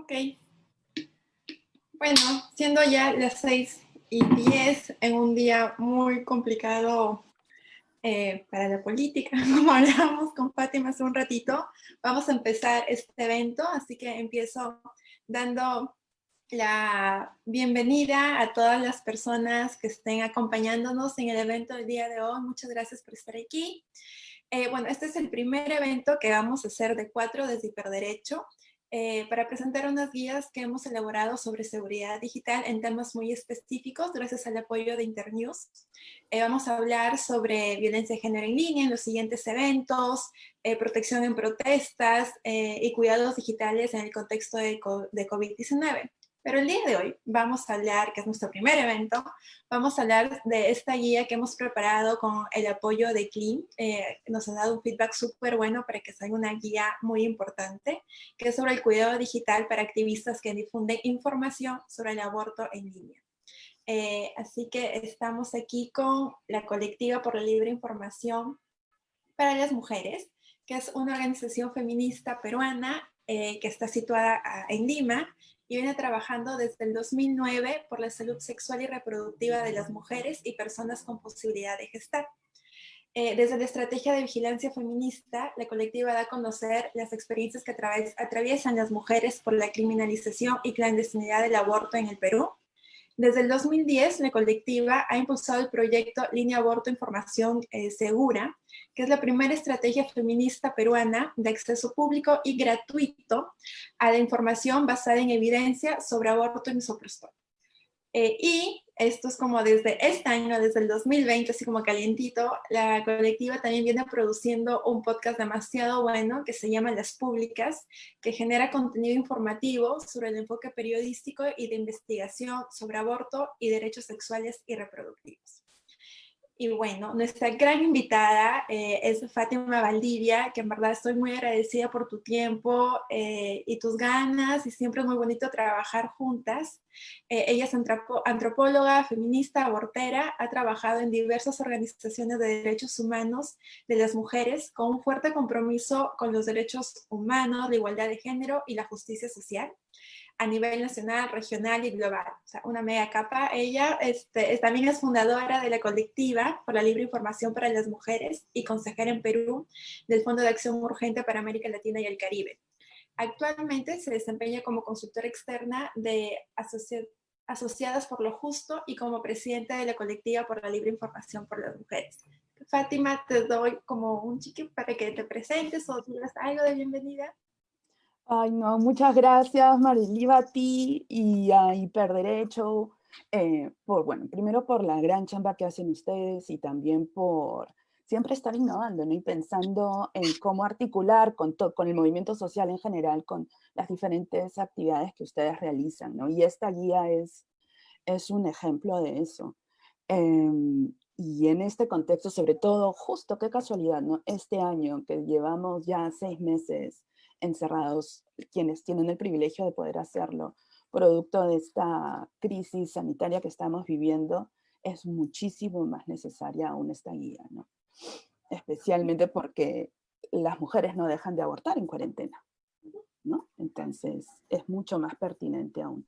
Ok. Bueno, siendo ya las 6 y 10 en un día muy complicado eh, para la política, como hablábamos con Fátima hace un ratito, vamos a empezar este evento, así que empiezo dando la bienvenida a todas las personas que estén acompañándonos en el evento del día de hoy. Muchas gracias por estar aquí. Eh, bueno, este es el primer evento que vamos a hacer de cuatro desde Hiperderecho. Eh, para presentar unas guías que hemos elaborado sobre seguridad digital en temas muy específicos gracias al apoyo de Internews. Eh, vamos a hablar sobre violencia de género en línea en los siguientes eventos, eh, protección en protestas y cuidados digitales en el contexto de, de COVID-19. Pero el día de hoy vamos a hablar, que es nuestro primer evento, vamos a hablar de esta guía que hemos preparado con el apoyo de Clean. Eh, nos han dado un feedback súper bueno para que salga una guía muy importante, que es sobre el cuidado digital para activistas que difunden información sobre el aborto en línea. Eh, así que estamos aquí con la Colectiva por la Libre Información para las Mujeres, que es una organización feminista peruana eh, que está situada ah, en Lima y viene trabajando desde el 2009 por la salud sexual y reproductiva de las mujeres y personas con posibilidad de gestar. Eh, desde la estrategia de vigilancia feminista, la colectiva da a conocer las experiencias que atraviesan las mujeres por la criminalización y clandestinidad del aborto en el Perú, desde el 2010, la colectiva ha impulsado el proyecto Línea Aborto Información eh, Segura, que es la primera estrategia feminista peruana de acceso público y gratuito a la información basada en evidencia sobre aborto misoprostol. Eh, y esto es como desde este año, desde el 2020, así como calientito, la colectiva también viene produciendo un podcast demasiado bueno que se llama Las Públicas, que genera contenido informativo sobre el enfoque periodístico y de investigación sobre aborto y derechos sexuales y reproductivos. Y bueno, nuestra gran invitada eh, es Fátima Valdivia, que en verdad estoy muy agradecida por tu tiempo eh, y tus ganas, y siempre es muy bonito trabajar juntas. Eh, ella es antropóloga, feminista, abortera, ha trabajado en diversas organizaciones de derechos humanos de las mujeres con un fuerte compromiso con los derechos humanos, la igualdad de género y la justicia social a nivel nacional, regional y global. O sea, una mega capa. Ella este, también es fundadora de la colectiva por la libre información para las mujeres y consejera en Perú del Fondo de Acción Urgente para América Latina y el Caribe. Actualmente se desempeña como consultora externa de Asociadas por lo Justo y como presidenta de la colectiva por la libre información por las mujeres. Fátima, te doy como un chique para que te presentes o digas algo de bienvenida. Ay, no, muchas gracias Mariliva a ti y a Hiperderecho, eh, por, bueno, primero por la gran chamba que hacen ustedes y también por siempre estar innovando ¿no? y pensando en cómo articular con, con el movimiento social en general, con las diferentes actividades que ustedes realizan. ¿no? Y esta guía es, es un ejemplo de eso. Em, y en este contexto, sobre todo, justo qué casualidad, ¿no? Este año que llevamos ya seis meses encerrados quienes tienen el privilegio de poder hacerlo, producto de esta crisis sanitaria que estamos viviendo, es muchísimo más necesaria aún esta guía, ¿no? Especialmente porque las mujeres no dejan de abortar en cuarentena, ¿no? Entonces es mucho más pertinente aún.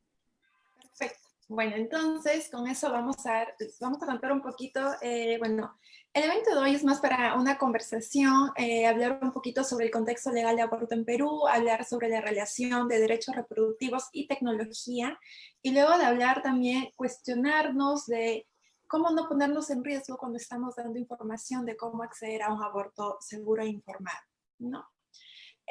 Bueno, entonces con eso vamos a, vamos a contar un poquito, eh, bueno, el evento de hoy es más para una conversación, eh, hablar un poquito sobre el contexto legal de aborto en Perú, hablar sobre la relación de derechos reproductivos y tecnología, y luego de hablar también, cuestionarnos de cómo no ponernos en riesgo cuando estamos dando información de cómo acceder a un aborto seguro e informado, ¿no?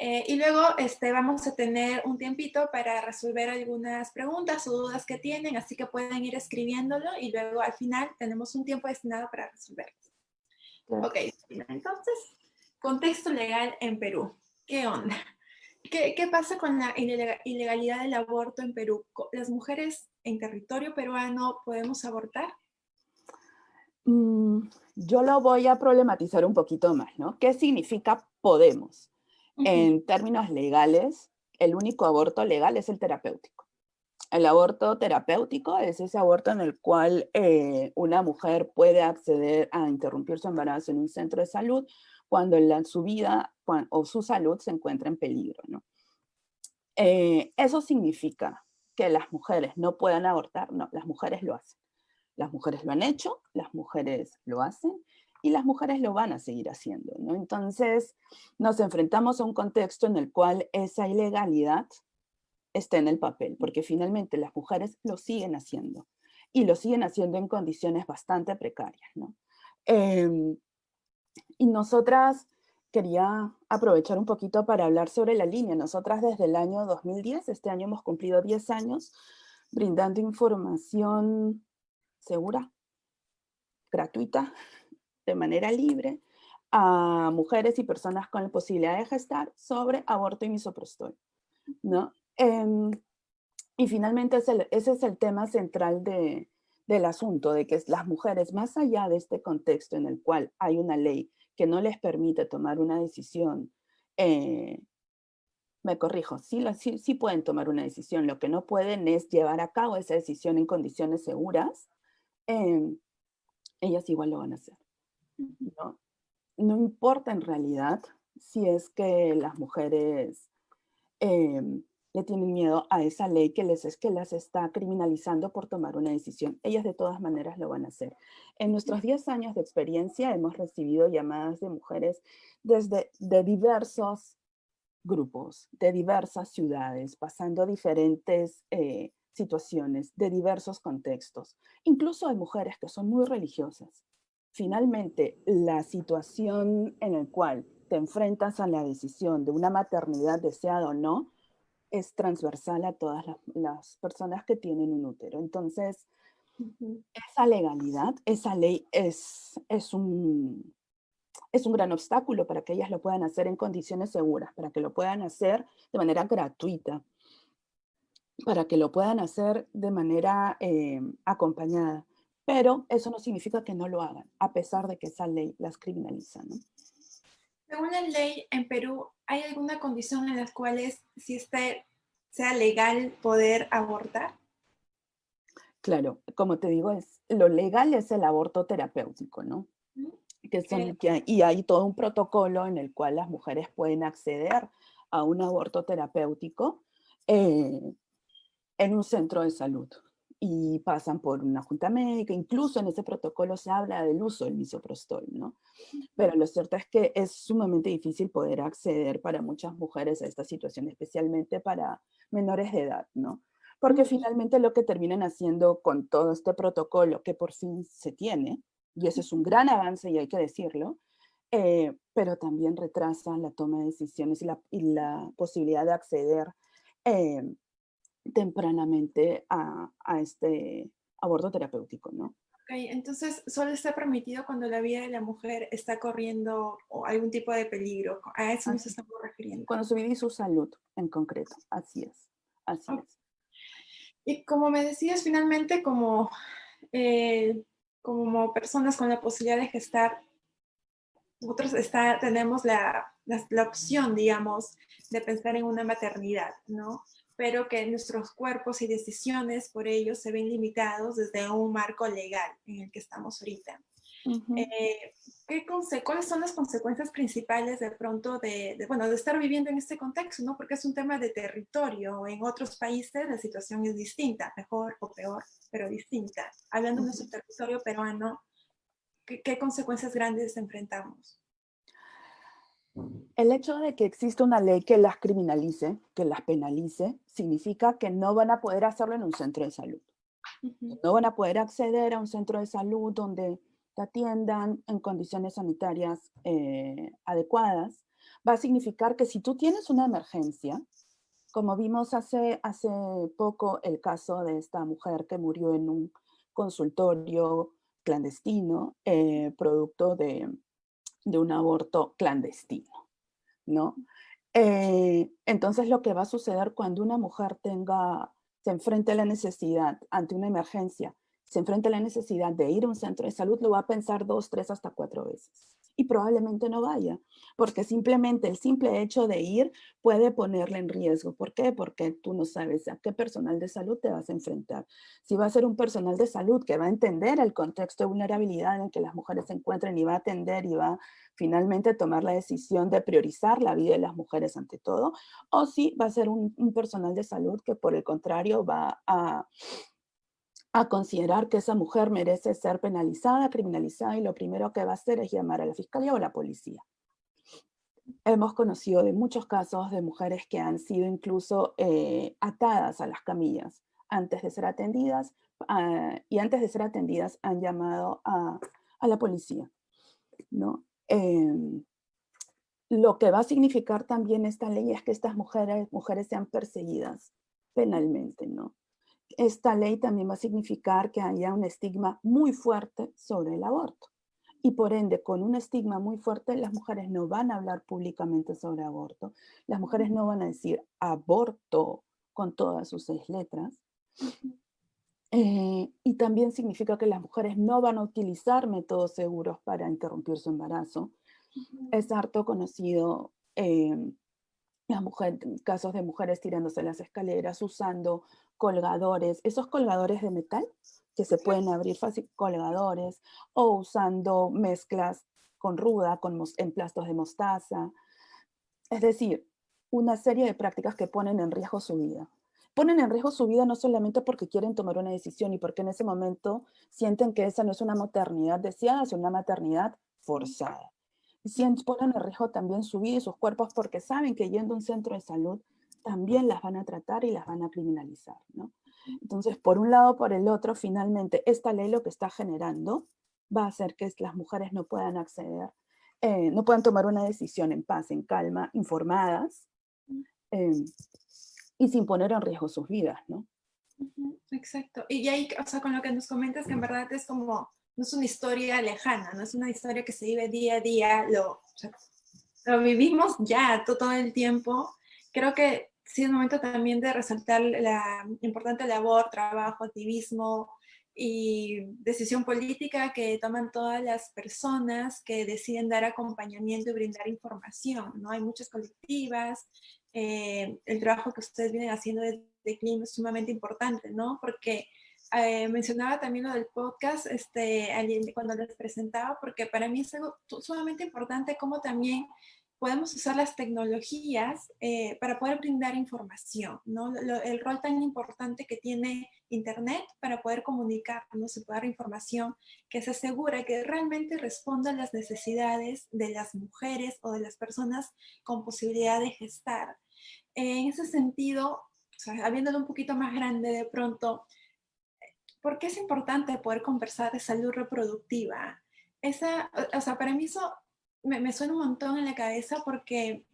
Eh, y luego este, vamos a tener un tiempito para resolver algunas preguntas o dudas que tienen, así que pueden ir escribiéndolo y luego al final tenemos un tiempo destinado para resolverlos. Ok, entonces, contexto legal en Perú. ¿Qué onda? ¿Qué, ¿Qué, pasa con la ilegalidad del aborto en Perú? ¿Las mujeres en territorio peruano podemos abortar? Mm, yo lo voy a problematizar un poquito más, ¿no? ¿Qué significa podemos? En términos legales, el único aborto legal es el terapéutico. El aborto terapéutico es ese aborto en el cual eh, una mujer puede acceder a interrumpir su embarazo en un centro de salud cuando su vida o su salud se encuentra en peligro. Eh, eso significa que las mujeres no puedan abortar, no, las mujeres lo hacen. Las mujeres lo han hecho, las mujeres lo hacen, y las mujeres lo van a seguir haciendo. ¿no? Entonces nos enfrentamos a un contexto en el cual esa ilegalidad está en el papel, porque finalmente las mujeres lo siguen haciendo y lo siguen haciendo en condiciones bastante precarias. ¿no? Em, y nosotras, quería aprovechar un poquito para hablar sobre la línea. Nosotras desde el año 2010, este año hemos cumplido 10 años, brindando información segura, gratuita, de manera libre, a mujeres y personas con la posibilidad de gestar sobre aborto y misoprostol. ¿no? Em, y finalmente ese, es el tema central de, del asunto, de que las mujeres, más allá de este contexto en el cual hay una ley que no les permite tomar una decisión, eh, me corrijo, sí, sí, pueden tomar una decisión, lo que no pueden es llevar a cabo esa decisión en condiciones seguras, em, ellas igual lo van a hacer. ¿No? no importa en realidad si es que las mujeres em, le tienen miedo a esa ley que les, es, que las está criminalizando por tomar una decisión. Ellas de todas maneras lo van a hacer. En nuestros 10 años de experiencia hemos recibido llamadas de mujeres desde de diversos grupos, de diversas ciudades, pasando diferentes eh, situaciones, de diversos contextos. Incluso hay mujeres que son muy religiosas. Finalmente, la situación en la cual te enfrentas a la decisión de una maternidad deseada o no, es transversal a todas las, personas que tienen un útero. Entonces, esa legalidad, esa ley es, es, un, es un gran obstáculo para que ellas lo puedan hacer en condiciones seguras, para que lo puedan hacer de manera gratuita, para que lo puedan hacer de manera eh, acompañada. Pero eso no significa que no lo hagan, a pesar de que esa ley las criminaliza. ¿no? Según la ley en Perú, ¿hay alguna condición en las cuales si este sea legal poder abortar? Claro, como te digo, es, lo legal es el aborto terapéutico, ¿no? Que son, y hay todo un protocolo en el cual las mujeres pueden acceder a un aborto terapéutico eh, en un centro de salud y pasan por una junta médica, incluso en ese protocolo se habla del uso del misoprostol, ¿no? Pero lo cierto es que es sumamente difícil poder acceder para muchas mujeres a esta situación, especialmente para menores de edad, ¿no? Porque finalmente lo que terminan haciendo con todo este protocolo que por fin se tiene, y ese es un gran avance y hay que decirlo, eh, pero también retrasa la toma de decisiones y la, y la posibilidad de acceder eh, tempranamente a, este aborto terapéutico, ¿no? Okay, entonces solo está permitido cuando la vida de la mujer está corriendo o algún tipo de peligro. A eso nos estamos refiriendo. Cuando su vida y su salud en concreto, así es. Así es. Y como me decías, finalmente como, eh, como personas con la posibilidad de gestar, nosotros está, tenemos la, la, la opción, digamos, de pensar en una maternidad, ¿no? Pero que nuestros cuerpos y decisiones por ello se ven limitados desde un marco legal en el que estamos ahorita. Eh, ¿qué ¿Cuáles son las consecuencias principales de pronto de, bueno, de estar viviendo en este contexto? ¿no? Porque es un tema de territorio. En otros países la situación es distinta, mejor o peor, pero distinta. Hablando de nuestro territorio peruano, ¿qué, ¿qué consecuencias grandes enfrentamos? El hecho de que exista una ley que las criminalice, que las penalice, significa que no van a poder hacerlo en un centro de salud. No van a poder acceder a un centro de salud donde te atiendan en condiciones sanitarias eh, adecuadas. Va a significar que si tú tienes una emergencia, como vimos hace, hace poco el caso de esta mujer que murió en un consultorio clandestino, eh, producto de, de un aborto clandestino, ¿no? Eh, entonces lo que va a suceder cuando una mujer tenga, se enfrente a la necesidad ante una emergencia, se enfrenta a la necesidad de ir a un centro de salud, lo va a pensar dos, tres, hasta cuatro veces. Y probablemente no vaya, porque simplemente el simple hecho de ir puede ponerle en riesgo. ¿Por qué? Porque tú no sabes a qué personal de salud te vas a enfrentar. Si va a ser un personal de salud que va a entender el contexto de vulnerabilidad en que las mujeres se encuentran y va a atender y va finalmente tomar la decisión de priorizar la vida de las mujeres ante todo, o si va a ser un, un personal de salud que por el contrario va a a considerar que esa mujer merece ser penalizada, criminalizada, y lo primero que va a hacer es llamar a la fiscalía o a la policía. Hemos conocido de muchos casos de mujeres que han sido incluso eh, atadas a las camillas antes de ser atendidas, ah, y antes de ser atendidas han llamado a, la policía. ¿no? Em, lo que va a significar también esta ley es que estas mujeres, mujeres sean perseguidas penalmente, ¿no? Esta ley también va a significar que haya un estigma muy fuerte sobre el aborto. Y por ende, con un estigma muy fuerte, las mujeres no van a hablar públicamente sobre aborto. Las mujeres no van a decir aborto con todas sus seis letras. Eh, y también significa que las mujeres no van a utilizar métodos seguros para interrumpir su embarazo. Es harto conocido eh, las mujeres, casos de mujeres tirándose las escaleras, usando colgadores, esos colgadores de metal que se pueden abrir fácil, colgadores, o usando mezclas con ruda, con emplastos de mostaza. Es decir, una serie de prácticas que ponen en riesgo su vida. Ponen en riesgo su vida no solamente porque quieren tomar una decisión y porque en ese momento sienten que esa no es una maternidad deseada, sino una maternidad forzada. Y ponen en riesgo también su vida y sus cuerpos porque saben que yendo a un centro de salud también las van a tratar y las van a criminalizar. ¿no? Entonces, por un lado, por el otro, finalmente, esta ley lo que está generando va a hacer que las mujeres no puedan acceder, eh, no puedan tomar una decisión en paz, en calma, informadas, em, y sin poner en riesgo sus vidas, ¿no? Exacto. Y ahí, o sea, con lo que nos comentas, que en verdad es como, no es una historia lejana, no es una historia que se vive día a día, lo, lo vivimos ya todo el tiempo. Creo que sí es momento también de resaltar la importante labor, trabajo, activismo y decisión política que toman todas las personas que deciden dar acompañamiento y brindar información, ¿no? Hay muchas colectivas, eh, el trabajo que ustedes vienen haciendo desde CLIM es sumamente importante, ¿no? Porque eh, mencionaba también lo del podcast este, cuando les presentaba, porque para mí es algo sumamente importante como también podemos usar las tecnologías eh, para poder brindar información, ¿no? el rol tan importante que tiene Internet para poder comunicarnos y poder información que se asegura que realmente responda a las necesidades de las mujeres o de las personas con posibilidad de gestar. en ese sentido, o sea, habiéndolo un poquito más grande de pronto, ¿por qué es importante poder conversar de salud reproductiva? Esa, o sea, para mí eso me, suena un montón en la cabeza porque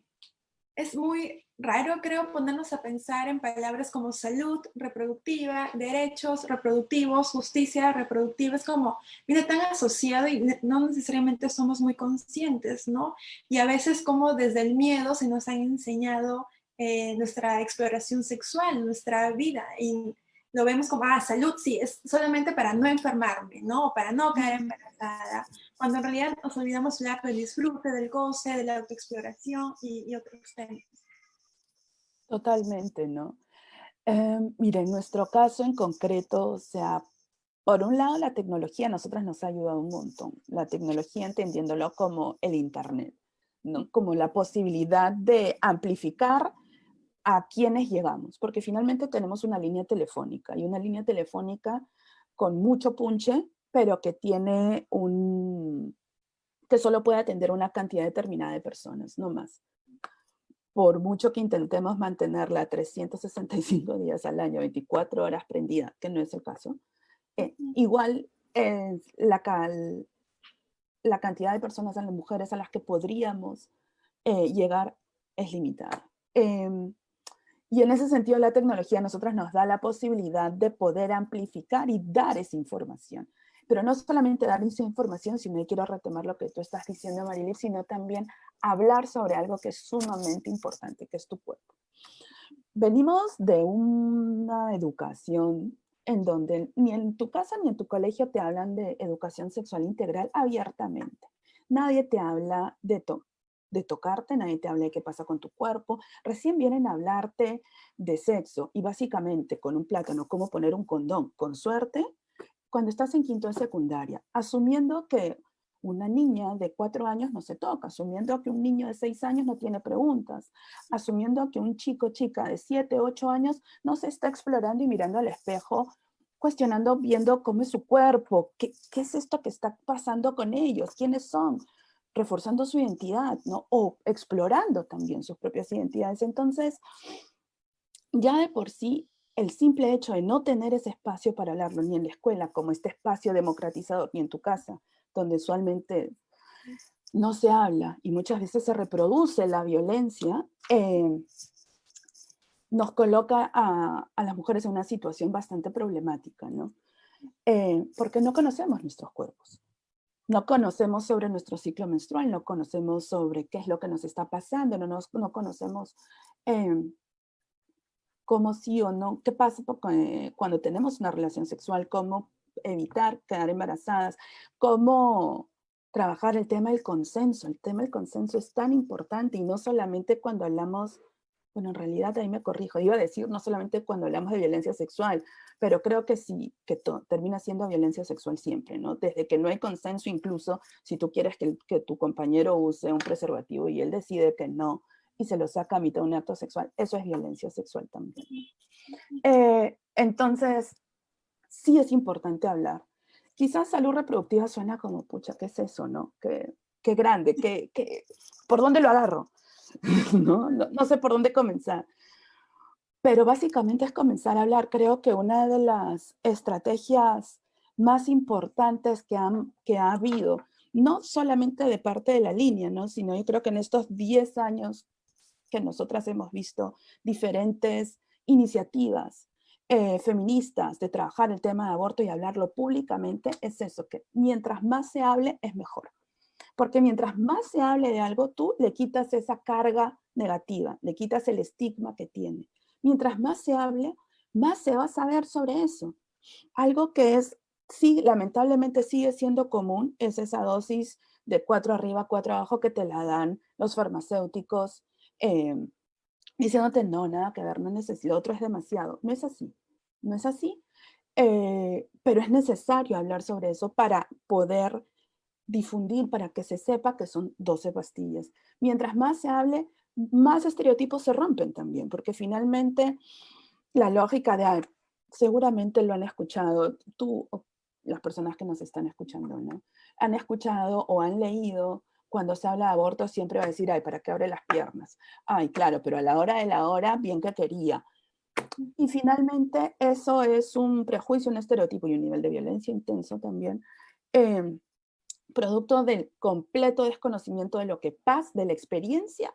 es muy raro, creo, ponernos a pensar en palabras como salud reproductiva, derechos reproductivos, justicia reproductiva, es como, viene tan asociado y no necesariamente somos muy conscientes, ¿no? Y a veces como desde el miedo se nos han enseñado eh, nuestra exploración sexual, nuestra vida, y lo vemos como, ah, salud, sí, es solamente para no enfermarme, ¿no? Para no caer embarazada cuando en realidad nos olvidamos hablar del disfrute, del goce, de la autoexploración y, otros temas. Totalmente, ¿no? Eh, mire, en nuestro caso en concreto, o sea, por un lado la tecnología a nosotras nos ha ayudado un montón. La tecnología entendiéndolo como el Internet, ¿no? Como la posibilidad de amplificar a quienes llegamos, porque finalmente tenemos una línea telefónica y una línea telefónica con mucho punche pero que tiene un, que solo puede atender una cantidad determinada de personas, no más. Por mucho que intentemos mantenerla 365 días al año, 24 horas prendida, que no es el caso, eh, igual la, la cantidad de personas, a las mujeres a las que podríamos eh, llegar es limitada. Em, y en ese sentido la tecnología a nosotras nos da la posibilidad de poder amplificar y dar esa información pero no solamente dar esa información, sino quiero retomar lo que tú estás diciendo, Marilis, sino también hablar sobre algo que es sumamente importante, que es tu cuerpo. Venimos de una educación en donde ni en tu casa ni en tu colegio te hablan de educación sexual integral abiertamente. Nadie te habla de, de tocarte, nadie te habla de qué pasa con tu cuerpo. Recién vienen a hablarte de sexo y básicamente con un plátano, cómo poner un condón, con suerte, cuando estás en quinto de secundaria, asumiendo que una niña de cuatro años no se toca, asumiendo que un niño de seis años no tiene preguntas, asumiendo que un chico chica de siete, ocho años no se está explorando y mirando al espejo, cuestionando, viendo cómo es su cuerpo, qué, qué es esto que está pasando con ellos, quiénes son, reforzando su identidad, ¿no? O explorando también sus propias identidades. Entonces, ya de por sí, el simple hecho de no tener ese espacio para hablarlo, ni en la escuela, como este espacio democratizador, ni en tu casa, donde usualmente no se habla y muchas veces se reproduce la violencia, eh, nos coloca a, las mujeres en una situación bastante problemática, ¿no? Eh, porque no conocemos nuestros cuerpos. No conocemos sobre nuestro ciclo menstrual, no conocemos sobre qué es lo que nos está pasando, no, nos, no conocemos eh, cómo sí o no, qué pasa cuando tenemos una relación sexual, cómo evitar quedar embarazadas, cómo trabajar el tema del consenso. El tema del consenso es tan importante y no solamente cuando hablamos, bueno, en realidad ahí me corrijo, iba a decir no solamente cuando hablamos de violencia sexual, pero creo que sí, que termina siendo violencia sexual siempre, ¿no? Desde que no hay consenso, incluso si tú quieres que, que tu compañero use un preservativo y él decide que no, y se lo saca a mitad de un acto sexual, eso es violencia sexual también. Eh, entonces, sí es importante hablar. Quizás salud reproductiva suena como, pucha, ¿qué es eso, no? Qué, qué grande, qué, qué, ¿por dónde lo agarro? ¿No? ¿No? Sé por dónde comenzar. Pero básicamente es comenzar a hablar. Creo que una de las estrategias más importantes que, han, que ha habido, no solamente de parte de la línea, ¿no? sino yo creo que en estos 10 años que nosotras hemos visto diferentes iniciativas eh, feministas de trabajar el tema de aborto y hablarlo públicamente es eso, que mientras más se hable es mejor. Porque mientras más se hable de algo, tú le quitas esa carga negativa, le quitas el estigma que tiene. Mientras más se hable, más se va a saber sobre eso. Algo que es, sí, lamentablemente sigue siendo común, es esa dosis de cuatro arriba, cuatro abajo que te la dan los farmacéuticos, eh, diciéndote no, nada que ver, no necesito, otro es demasiado. No es así, no es así, eh, pero es necesario hablar sobre eso para poder difundir, para que se sepa que son 12 pastillas. Mientras más se hable, más estereotipos se rompen también, porque finalmente la lógica de, seguramente lo han escuchado, tú, las personas que nos están escuchando, ¿no? Han escuchado o han leído cuando se habla de aborto siempre va a decir, ay, ¿para qué abre las piernas? Ay, claro, pero a la hora de la hora, bien que quería. Y finalmente eso es un prejuicio, un estereotipo y un nivel de violencia intenso también, em, producto del completo desconocimiento de lo que pasa, de la experiencia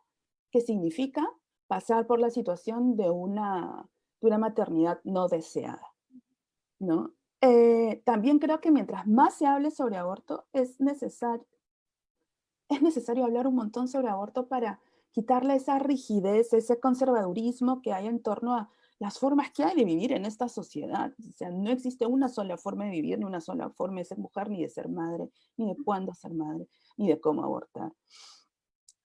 que significa pasar por la situación de una, de una maternidad no deseada. ¿no? Eh, también creo que mientras más se hable sobre aborto, es necesario, es necesario hablar un montón sobre aborto para quitarle esa rigidez, ese conservadurismo que hay en torno a las formas que hay de vivir en esta sociedad. O sea, no existe una sola forma de vivir, ni una sola forma de ser mujer, ni de ser madre, ni de cuándo ser madre, ni de cómo abortar.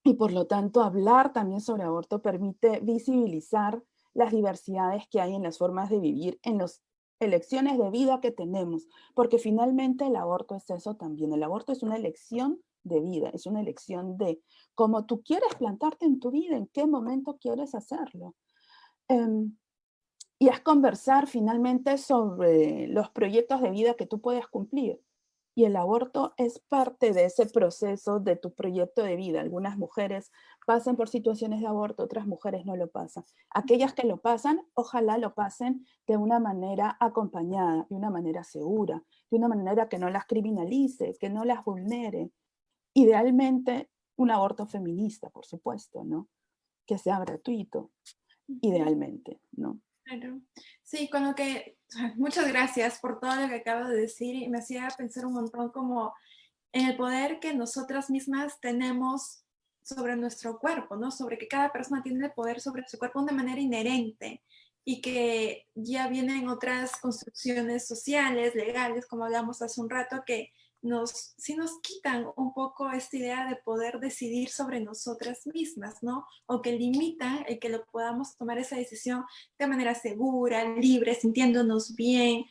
Y por lo tanto, hablar también sobre aborto permite visibilizar las diversidades que hay en las formas de vivir, en las elecciones de vida que tenemos, porque finalmente el aborto es eso también. El aborto es una elección de vida, es una elección de cómo tú quieres plantarte en tu vida, en qué momento quieres hacerlo. Em, y es conversar finalmente sobre los proyectos de vida que tú puedes cumplir. Y el aborto es parte de ese proceso de tu proyecto de vida. Algunas mujeres pasan por situaciones de aborto, otras mujeres no lo pasan. Aquellas que lo pasan, ojalá lo pasen de una manera acompañada, de una manera segura, de una manera que no las criminalice, que no las vulnere. Idealmente, un aborto feminista, por supuesto, ¿no? Que sea gratuito, idealmente, ¿no? Sí, con lo que, muchas gracias por todo lo que acabo de decir y me hacía pensar un montón como en el poder que nosotras mismas tenemos sobre nuestro cuerpo, ¿no? Sobre que cada persona tiene el poder sobre su cuerpo de manera inherente y que ya vienen otras construcciones sociales, legales, como hablamos hace un rato, que nos, sí nos quitan un poco esta idea de poder decidir sobre nosotras mismas, ¿no? O que limitan el que lo podamos tomar esa decisión de manera segura, libre, sintiéndonos bien.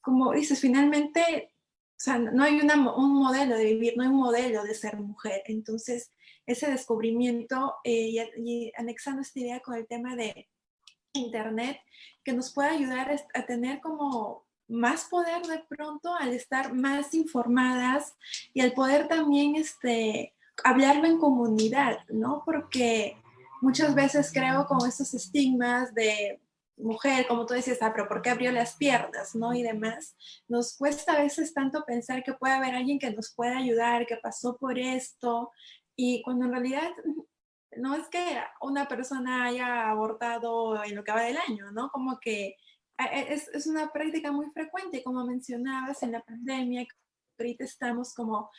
Como dices, finalmente, o sea, no hay un modelo de vivir, no hay un modelo de ser mujer. Entonces, ese descubrimiento eh, y, y anexando esta idea con el tema de Internet, que nos puede ayudar a tener como más poder de pronto al estar más informadas y al poder también este, hablarlo en comunidad, ¿no? Porque muchas veces creo con esos estigmas de mujer, como tú decías, ah, pero ¿por qué abrió las piernas, no? Y demás, nos cuesta a veces tanto pensar que puede haber alguien que nos pueda ayudar, que pasó por esto, y cuando en realidad no es que una persona haya abortado en lo que va del año, ¿no? Como que es, es, una práctica muy frecuente, como mencionabas, en la pandemia, ahorita estamos como,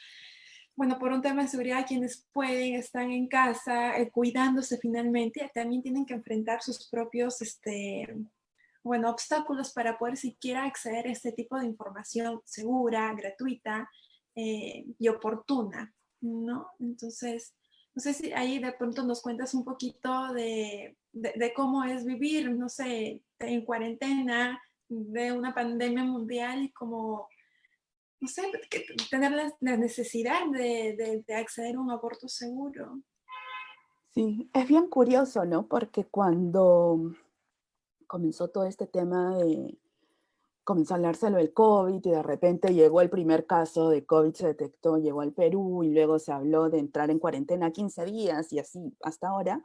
bueno, por un tema de seguridad, quienes pueden, están en casa, eh, cuidándose finalmente, también tienen que enfrentar sus propios, este, bueno, obstáculos para poder siquiera acceder a este tipo de información segura, gratuita eh, y oportuna, ¿no? Entonces, no sé si ahí de pronto nos cuentas un poquito de, de, cómo es vivir, no sé, en cuarentena, de una pandemia mundial y cómo, no sé, tener la, necesidad de, de, acceder a un aborto seguro. Sí, es bien curioso, ¿no? Porque cuando comenzó todo este tema de, comenzó a hablarse lo del COVID y de repente llegó el primer caso de COVID, se detectó, llegó al Perú y luego se habló de entrar en cuarentena 15 días y así hasta ahora.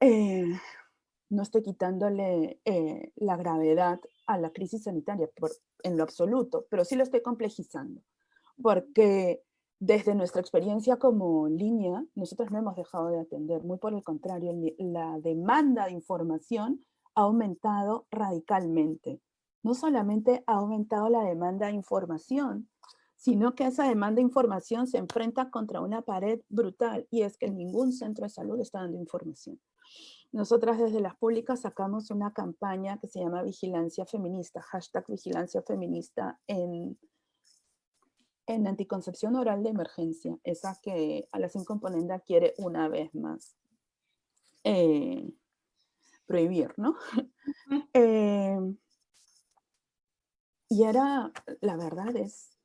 Eh, no estoy quitándole eh, la gravedad a la crisis sanitaria por, en lo absoluto, pero sí lo estoy complejizando, porque desde nuestra experiencia como línea, nosotros no hemos dejado de atender, muy por el contrario, la demanda de información ha aumentado radicalmente no solamente ha aumentado la demanda de información, sino que esa demanda de información se enfrenta contra una pared brutal y es que ningún centro de salud está dando información. Nosotras desde las públicas sacamos una campaña que se llama Vigilancia Feminista, hashtag Vigilancia Feminista en, en anticoncepción oral de emergencia, esa que a la sin componenda quiere una vez más eh, prohibir, ¿no? Y era, la verdad es,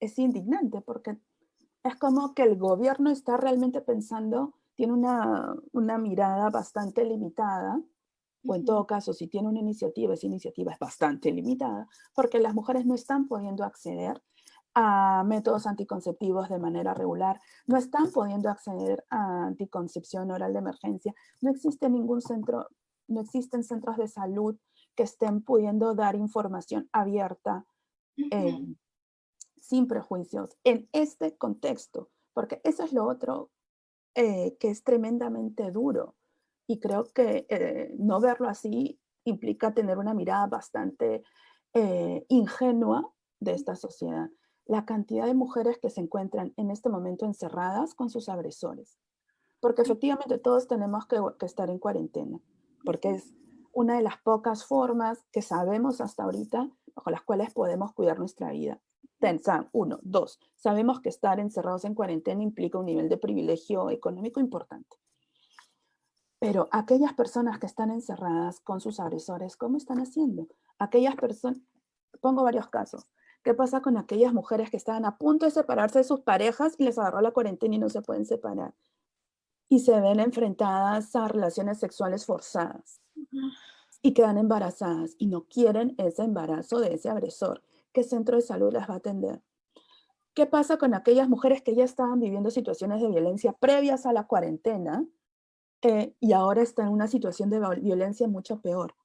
es indignante porque es como que el gobierno está realmente pensando, tiene una, una mirada bastante limitada, o en todo caso, si tiene una iniciativa, esa iniciativa es bastante limitada, porque las mujeres no están pudiendo acceder a métodos anticonceptivos de manera regular, no están pudiendo acceder a anticoncepción oral de emergencia, no existe ningún centro, no existen centros de salud que estén pudiendo dar información abierta, eh, sin prejuicios, en este contexto, porque eso es lo otro eh, que es tremendamente duro. Y creo que eh, no verlo así implica tener una mirada bastante ingenua de esta sociedad. La cantidad de mujeres que se encuentran en este momento encerradas con sus agresores. Porque efectivamente todos tenemos que, que estar en cuarentena, porque es una de las pocas formas que sabemos hasta ahorita bajo las cuales podemos cuidar nuestra vida. Tensan, uno. Dos, sabemos que estar encerrados en cuarentena implica un nivel de privilegio económico importante. Pero aquellas personas que están encerradas con sus agresores, ¿cómo están haciendo? Aquellas personas, pongo varios casos. ¿Qué pasa con aquellas mujeres que estaban a punto de separarse de sus parejas y les agarró la cuarentena y no se pueden separar? Y se ven enfrentadas a relaciones sexuales forzadas y quedan embarazadas y no quieren ese embarazo de ese agresor. ¿Qué centro de salud las va a atender? ¿Qué pasa con aquellas mujeres que ya estaban viviendo situaciones de violencia previas a la cuarentena eh, y ahora están en una situación de violencia mucho peor?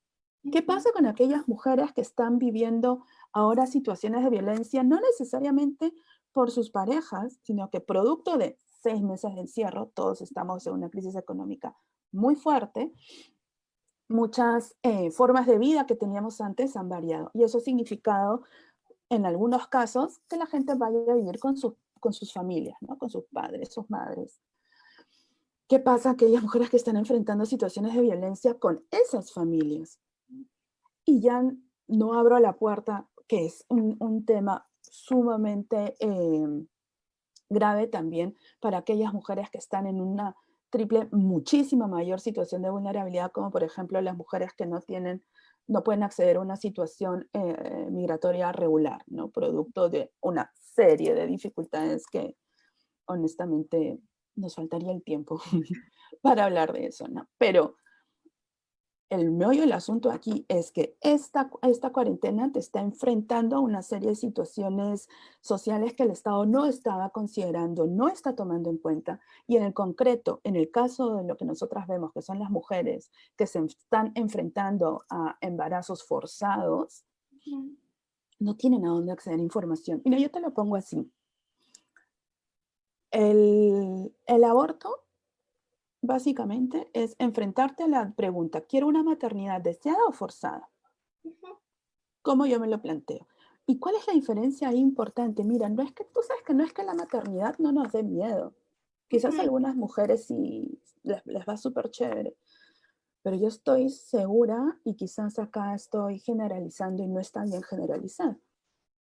¿Qué pasa con aquellas mujeres que están viviendo ahora situaciones de violencia, no necesariamente por sus parejas, sino que producto de seis meses de encierro, todos estamos en una crisis económica muy fuerte, muchas eh, formas de vida que teníamos antes han variado. Y eso ha significado, en algunos casos, que la gente vaya a vivir con, con sus familias, ¿no? con sus padres, sus madres. ¿Qué pasa aquellas mujeres que están enfrentando situaciones de violencia con esas familias? Y ya no abro la puerta, que es un, tema sumamente em, grave también para aquellas mujeres que están en una triple, muchísima mayor situación de vulnerabilidad, como por ejemplo las mujeres que no tienen, no pueden acceder a una situación eh, migratoria regular, ¿no? Producto de una serie de dificultades que honestamente nos faltaría el tiempo para hablar de eso, ¿no? Pero el meollo del asunto aquí es que esta, esta cuarentena te está enfrentando a una serie de situaciones sociales que el Estado no estaba considerando, no está tomando en cuenta. Y en el concreto, en el caso de lo que nosotras vemos, que son las mujeres que se están enfrentando a embarazos forzados, no tienen a dónde acceder a información. Mira, yo te lo pongo así. El, el aborto básicamente es enfrentarte a la pregunta, ¿quiero una maternidad deseada o forzada? ¿Cómo yo me lo planteo? ¿Y cuál es la diferencia ahí importante? Mira, no es que tú sabes que no es que la maternidad no nos dé miedo. Quizás algunas mujeres sí les, les va súper chévere, pero yo estoy segura, y quizás acá estoy generalizando y no está bien generalizar,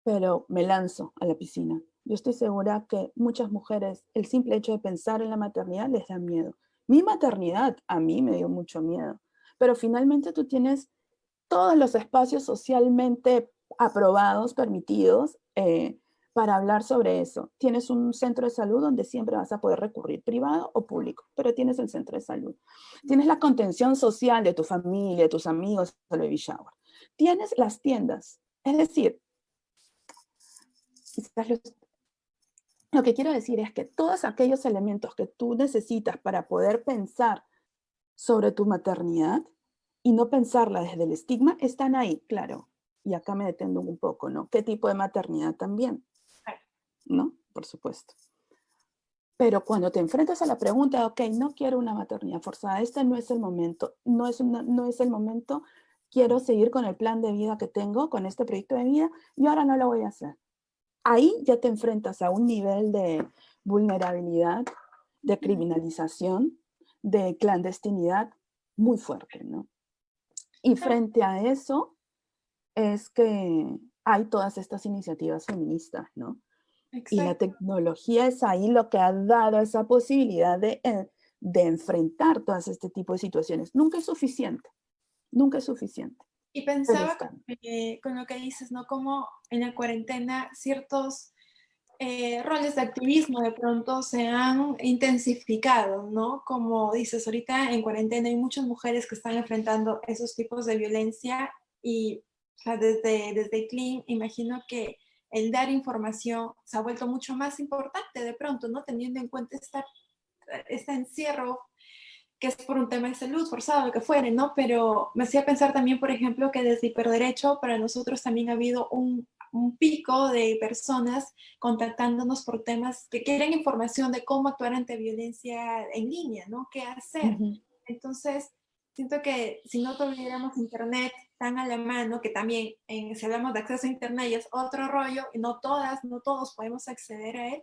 pero me lanzo a la piscina. Yo estoy segura que muchas mujeres, el simple hecho de pensar en la maternidad les da miedo. Mi maternidad a mí me dio mucho miedo, pero finalmente tú tienes todos los espacios socialmente aprobados, permitidos, eh, para hablar sobre eso. Tienes un centro de salud donde siempre vas a poder recurrir, privado o público, pero tienes el centro de salud. Tienes la contención social de tu familia, de tus amigos, el baby shower. Tienes las tiendas, es decir, lo que quiero decir es que todos aquellos elementos que tú necesitas para poder pensar sobre tu maternidad y no pensarla desde el estigma están ahí, claro. Y acá me detengo un poco, ¿no? ¿Qué tipo de maternidad también? ¿No? Por supuesto. Pero cuando te enfrentas a la pregunta, ok, no quiero una maternidad forzada, este no es el momento, no es, no es el momento, quiero seguir con el plan de vida que tengo, con este proyecto de vida, y ahora no lo voy a hacer ahí ya te enfrentas a un nivel de vulnerabilidad, de criminalización, de clandestinidad muy fuerte, ¿no? Y frente a eso es que hay todas estas iniciativas feministas, ¿no? Y la tecnología es ahí lo que ha dado esa posibilidad de, eh, de enfrentar todas este tipo de situaciones. Nunca es suficiente, nunca es suficiente. Y pensaba con lo que dices, ¿no? Como en la cuarentena ciertos eh, roles de activismo de pronto se han intensificado, ¿no? Como dices, ahorita en cuarentena hay muchas mujeres que están enfrentando esos tipos de violencia y desde, desde Clean imagino que el dar información se ha vuelto mucho más importante de pronto, ¿no? Teniendo en cuenta esta, este encierro que es por un tema de salud, forzado, lo que fuere, ¿no? Pero me hacía pensar también, por ejemplo, que desde Hiperderecho para nosotros también ha habido un, un pico de personas contactándonos por temas que quieren información de cómo actuar ante violencia en línea, ¿no? ¿Qué hacer? Entonces, siento que si no tuviéramos internet tan a la mano, que también en, si hablamos de acceso a internet es otro rollo, y no todas, no todos podemos acceder a él,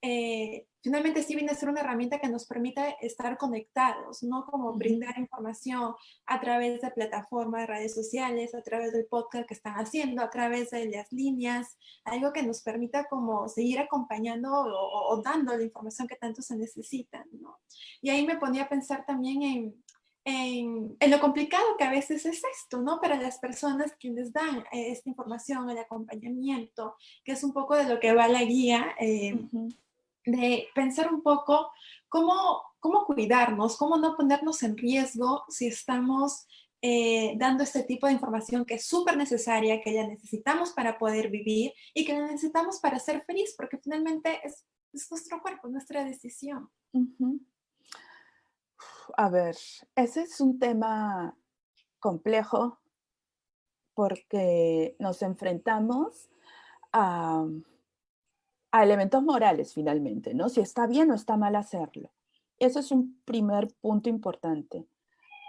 eh, finalmente sí viene a ser una herramienta que nos permite estar conectados, ¿no? Como brindar información a través de plataformas de redes sociales, a través del podcast que están haciendo, a través de las líneas, algo que nos permita como seguir acompañando o, dando la información que tanto se necesita, ¿no? Y ahí me ponía a pensar también en, en, lo complicado que a veces es esto, ¿no? Para las personas que les dan eh, esta información, el acompañamiento, que es un poco de lo que va la guía. Eh, de pensar un poco cómo, cómo cuidarnos, cómo no ponernos en riesgo si estamos eh, dando este tipo de información que es súper necesaria, que ya necesitamos para poder vivir y que necesitamos para ser feliz, porque finalmente es, es nuestro cuerpo, nuestra decisión. A ver, ese es un tema complejo porque nos enfrentamos a a elementos morales finalmente, ¿no? Si está bien o está mal hacerlo. Ese es un primer punto importante.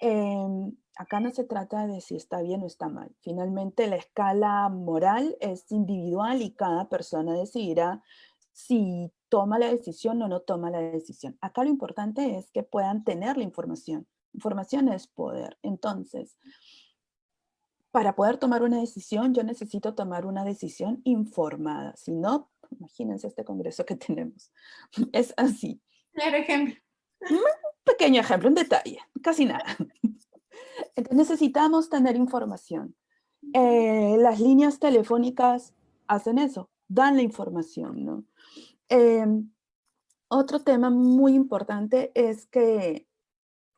Em, acá no se trata de si está bien o está mal. Finalmente la escala moral es individual y cada persona decidirá si toma la decisión o no toma la decisión. Acá lo importante es que puedan tener la información. Información es poder. Entonces, para poder tomar una decisión, yo necesito tomar una decisión informada. Si no, imagínense este congreso que tenemos. Es así. Claro ejemplo. Un pequeño ejemplo, un detalle, casi nada. Entonces necesitamos tener información. Eh, las líneas telefónicas hacen eso, dan la información, ¿no? Em, otro tema muy importante es que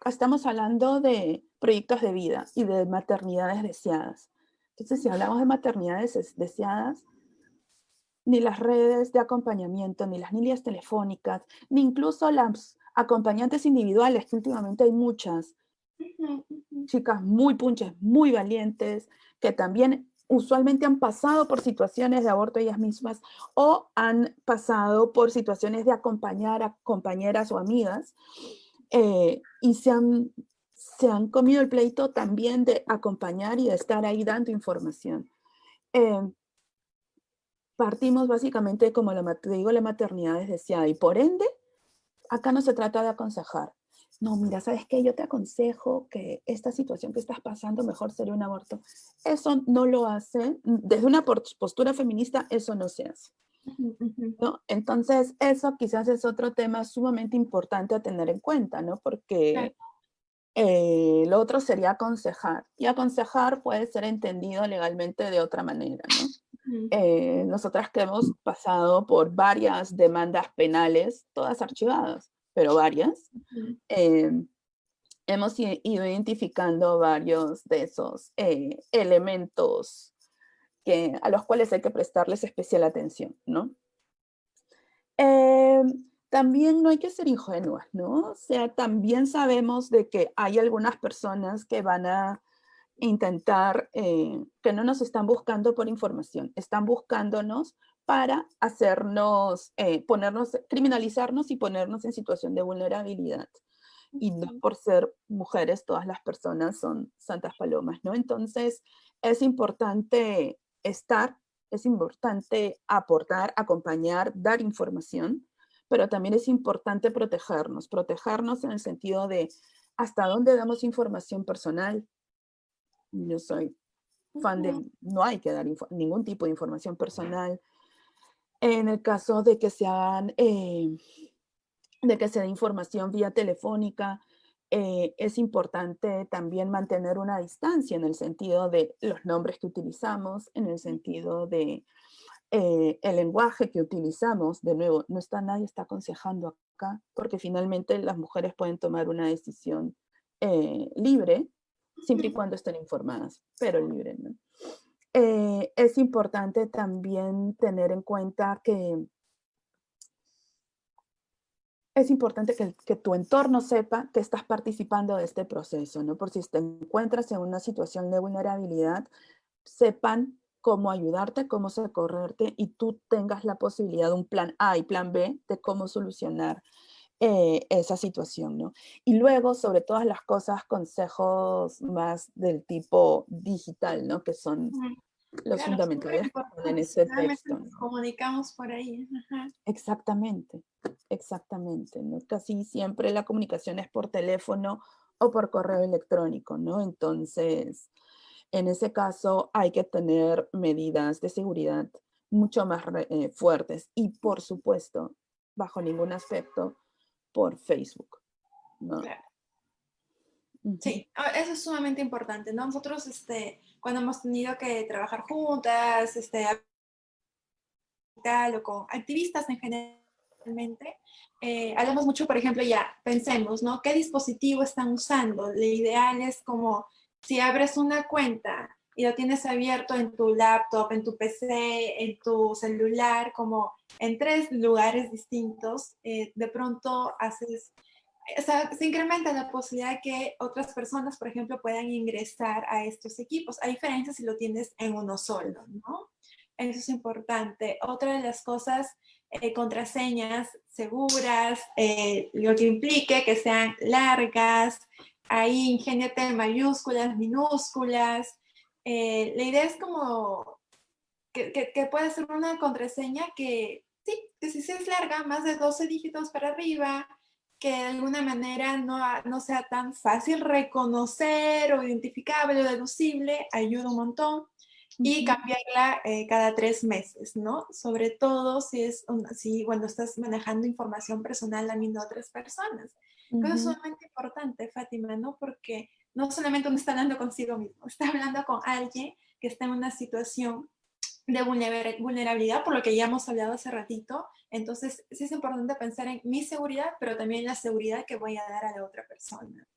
estamos hablando de proyectos de vida y de maternidades deseadas. Entonces, si hablamos de maternidades deseadas, ni las redes de acompañamiento, ni las líneas telefónicas, ni incluso las acompañantes individuales, que últimamente hay muchas, chicas muy punches, muy valientes, que también usualmente han pasado por situaciones de aborto ellas mismas o han pasado por situaciones de acompañar a compañeras o amigas eh, y se han, se han comido el pleito también de acompañar y de estar ahí dando información. Eh, partimos básicamente, como te digo, la maternidad es deseada y por ende, acá no se trata de aconsejar, no, mira, ¿sabes qué? Yo te aconsejo que esta situación que estás pasando mejor sería un aborto. Eso no lo hace, desde una postura feminista, eso no se hace. ¿no? Entonces, eso quizás es otro tema sumamente importante a tener en cuenta, ¿no? Porque eh, lo otro sería aconsejar. Y aconsejar puede ser entendido legalmente de otra manera, ¿no? Eh, nosotras que hemos pasado por varias demandas penales, todas archivadas pero varias, em, hemos ido identificando varios de esos eh, elementos que, a los cuales hay que prestarles especial atención, ¿no? Em, también no hay que ser ingenuas, ¿no? O sea, también sabemos de que hay algunas personas que van a intentar, eh, que no nos están buscando por información, están buscándonos para hacernos, eh, ponernos, criminalizarnos y ponernos en situación de vulnerabilidad. Y no por ser mujeres, todas las personas son santas palomas, ¿no? Entonces, es importante estar, es importante aportar, acompañar, dar información, pero también es importante protegernos, protegernos en el sentido de hasta dónde damos información personal. Yo soy fan de, no hay que dar ningún tipo de información personal, en el caso de que sean, eh, de que se dé información vía telefónica, eh, es importante también mantener una distancia en el sentido de los nombres que utilizamos, en el sentido de eh, el lenguaje que utilizamos. De nuevo, no está nadie está aconsejando acá, porque finalmente las mujeres pueden tomar una decisión libre, siempre y cuando estén informadas, pero libre. ¿no? Eh, es importante también tener en cuenta que es importante que, tu entorno sepa que estás participando de este proceso, ¿no? Por si te encuentras en una situación de vulnerabilidad, sepan cómo ayudarte, cómo socorrerte y tú tengas la posibilidad de un plan A y plan B de cómo solucionar eh, esa situación, ¿no? Y luego, sobre todas las cosas, consejos más del tipo digital, ¿no? Que son los fundamentales en ese texto. Nos comunicamos por ahí. Exactamente, exactamente, ¿no? Casi siempre la comunicación es por teléfono o por correo electrónico, ¿no? Entonces, en ese caso hay que tener medidas de seguridad mucho más eh, fuertes y, por supuesto, bajo ningún aspecto, por Facebook. ¿no? Sí, ah, eso es sumamente importante, ¿no? Nosotros, este, cuando hemos tenido que trabajar juntas, este, o con activistas en generalmente, eh, hablamos mucho, por ejemplo, ya, pensemos, ¿no? ¿Qué dispositivo están usando? Lo ideal es como, si abres una cuenta y lo tienes abierto en tu laptop, en tu PC, en tu celular, como en tres lugares distintos, eh, de pronto haces, o sea, se incrementa la posibilidad de que otras personas, por ejemplo, puedan ingresar a estos equipos, a diferencia si lo tienes en uno solo, ¿no? Eso es importante. Otra de las cosas, eh, contraseñas seguras, eh, lo que implique que sean largas, ahí ingéniate mayúsculas, minúsculas, eh, la idea es como que, que, pueda ser una contraseña que sí, que si es larga, más de 12 dígitos para arriba, que de alguna manera no, no sea tan fácil reconocer o identificable o deducible, ayuda un montón. Y cambiarla eh, cada tres meses, ¿no? Sobre todo si es si cuando estás manejando información personal también de otras personas. Eso es sumamente importante, Fátima, ¿no? Porque no solamente uno está hablando consigo mismo, está hablando con alguien que está en una situación de vulnerabilidad, por lo que ya hemos hablado hace ratito. Entonces, sí es importante pensar en mi seguridad, pero también la seguridad que voy a dar a la otra persona.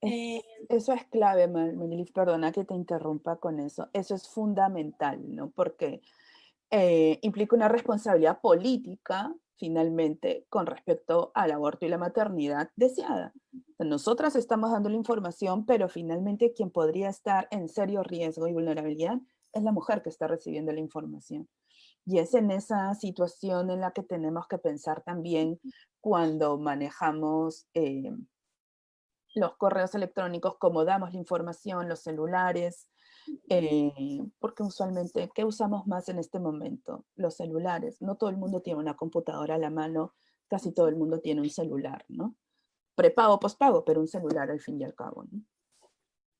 Eh, eso es clave, Marilis, perdona que te interrumpa con eso. Eso es fundamental, ¿no? Porque eh, implica una responsabilidad política, finalmente, con respecto al aborto y la maternidad deseada. Nosotras estamos dando la información, pero finalmente quien podría estar en serio riesgo y vulnerabilidad es la mujer que está recibiendo la información. Y es en esa situación en la que tenemos que pensar también cuando manejamos eh, los correos electrónicos, cómo damos la información, los celulares, eh, porque usualmente, ¿qué usamos más en este momento? Los celulares. No todo el mundo tiene una computadora a la mano, casi todo el mundo tiene un celular, ¿no? Prepago, pospago, pero un celular al fin y al cabo, ¿no?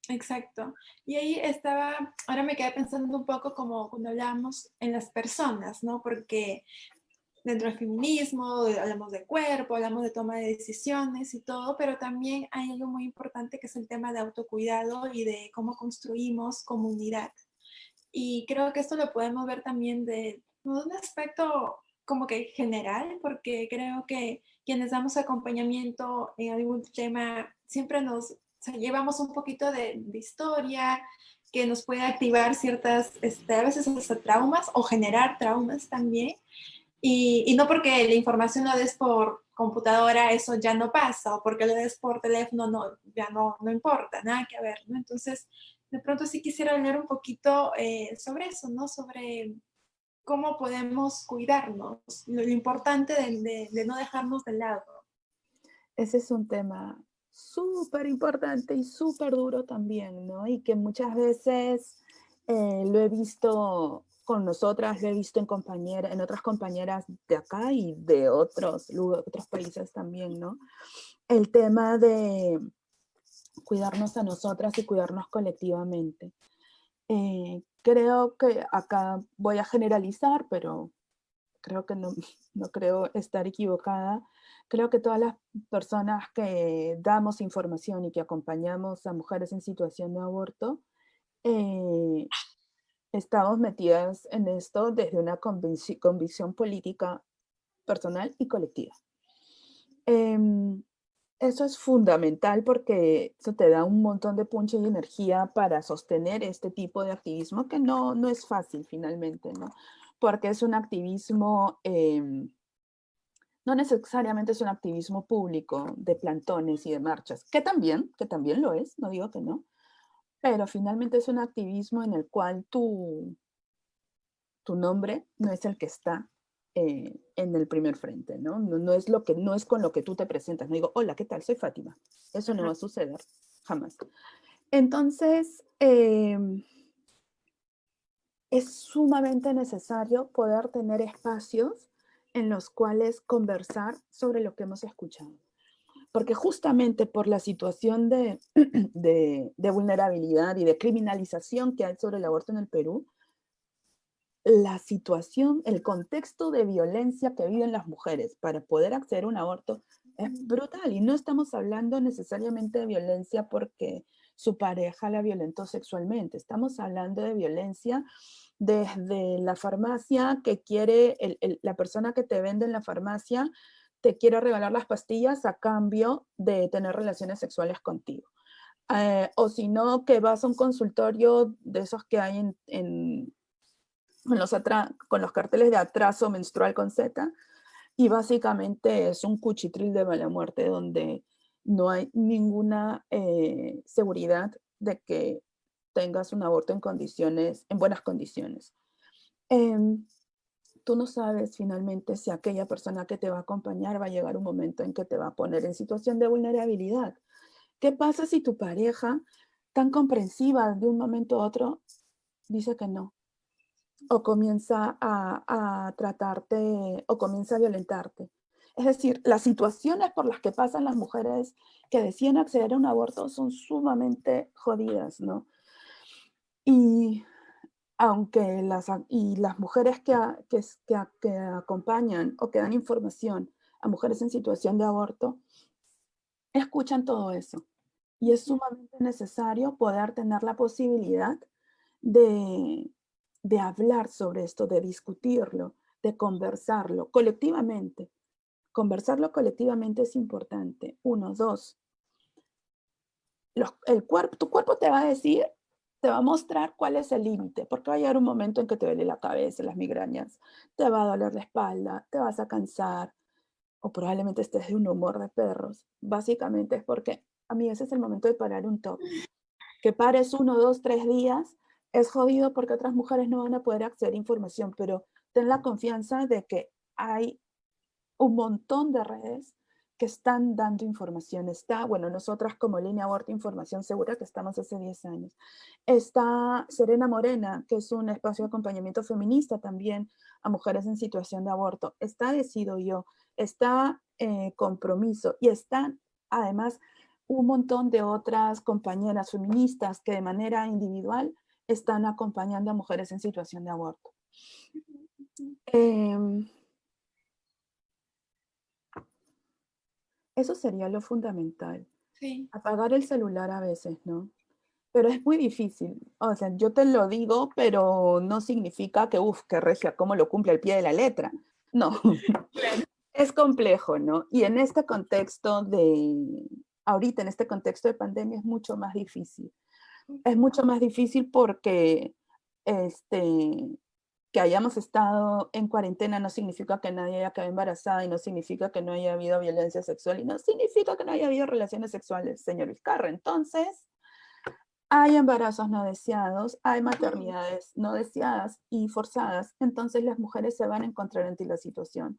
Exacto. Y ahí estaba, ahora me quedé pensando un poco como cuando hablamos en las personas, ¿no? Porque dentro del feminismo hablamos de cuerpo, hablamos de toma de decisiones y todo, pero también hay algo muy importante que es el tema de autocuidado y de cómo construimos comunidad. Y creo que esto lo podemos ver también de, de un aspecto como que general, porque creo que quienes damos acompañamiento en algún tema siempre nos llevamos un poquito de, historia que nos puede activar ciertas, este, a veces hasta traumas o generar traumas también. Y, no porque la información lo des por computadora, eso ya no pasa, o porque lo des por teléfono, no, ya no, no importa, nada que ver. Entonces, de pronto sí quisiera hablar un poquito eh, sobre eso, ¿no? Sobre cómo podemos cuidarnos, lo, importante de, no dejarnos de lado. Ese es un tema súper importante y súper duro también, ¿no? Y que muchas veces eh, lo he visto con nosotras, lo he visto en, compañera, en otras compañeras de acá y de otros, otros países también, ¿no? El tema de cuidarnos a nosotras y cuidarnos colectivamente. Eh, creo que acá voy a generalizar, pero creo que no, no creo estar equivocada, Creo que todas las personas que damos información y que acompañamos a mujeres en situación de aborto, eh, estamos metidas en esto desde una convicción política personal y colectiva. Em, eso es fundamental porque eso te da un montón de punche y energía para sostener este tipo de activismo que no, no es fácil finalmente, ¿no? Porque es un activismo em, no necesariamente es un activismo público de plantones y de marchas, que también, que también lo es, no digo que no, pero finalmente es un activismo en el cual tu, tu nombre no es el que está eh, en el primer frente, ¿no? ¿no? es lo que, no es con lo que tú te presentas, no digo, hola, ¿qué tal? Soy Fátima. Eso no va a suceder, jamás. Entonces, em, es sumamente necesario poder tener espacios en los cuales conversar sobre lo que hemos escuchado. Porque justamente por la situación de, de, vulnerabilidad y de criminalización que hay sobre el aborto en el Perú, la situación, el contexto de violencia que viven las mujeres para poder acceder a un aborto es brutal. Y no estamos hablando necesariamente de violencia porque su pareja la violentó sexualmente. Estamos hablando de violencia desde la farmacia que quiere, la persona que te vende en la farmacia te quiere regalar las pastillas a cambio de tener relaciones sexuales contigo. Eh, o si no, que vas a un consultorio de esos que hay en, los con los carteles de atraso menstrual con Z, y básicamente es un cuchitril de mala muerte donde no hay ninguna eh, seguridad de que tengas un aborto en condiciones, en buenas condiciones. Em, tú no sabes finalmente si aquella persona que te va a acompañar va a llegar un momento en que te va a poner en situación de vulnerabilidad. ¿Qué pasa si tu pareja, tan comprensiva de un momento a otro, dice que no? o comienza a, tratarte o comienza a violentarte. Es decir, las situaciones por las que pasan las mujeres que deciden acceder a un aborto son sumamente jodidas, ¿no? Y aunque las, y las mujeres que, que, que, acompañan o que dan información a mujeres en situación de aborto, escuchan todo eso. Y es sumamente necesario poder tener la posibilidad de, de hablar sobre esto, de discutirlo, de conversarlo colectivamente. Conversarlo colectivamente es importante. Uno, dos. el cuerpo, tu cuerpo te va a decir, te va a mostrar cuál es el límite, porque va a llegar un momento en que te duele la cabeza, las migrañas, te va a doler la espalda, te vas a cansar, o probablemente estés de un humor de perros. Básicamente es porque a mí ese es el momento de parar un top. Que pares uno, dos, tres días es jodido porque otras mujeres no van a poder acceder a información, pero ten la confianza de que hay un montón de redes que están dando información. Está, bueno, nosotras como Línea Aborto Información Segura, que estamos hace 10 años. Está Serena Morena, que es un espacio de acompañamiento feminista también a mujeres en situación de aborto. Está Decido Yo, está eh, Compromiso y están además un montón de otras compañeras feministas que de manera individual están acompañando a mujeres en situación de aborto. Em, eso sería lo fundamental. Apagar el celular a veces, ¿no? Pero es muy difícil. O sea, yo te lo digo, pero no significa que, uff, que regia, cómo lo cumple al pie de la letra. No. Es complejo, ¿no? Y en este contexto de, ahorita en este contexto de pandemia es mucho más difícil es mucho más difícil porque este, que hayamos estado en cuarentena no significa que nadie haya quedado embarazada y no significa que no haya habido violencia sexual y no significa que no haya habido relaciones sexuales, señor Vizcarra. Entonces, hay embarazos no deseados, hay maternidades no deseadas y forzadas, entonces las mujeres se van a encontrar ante la situación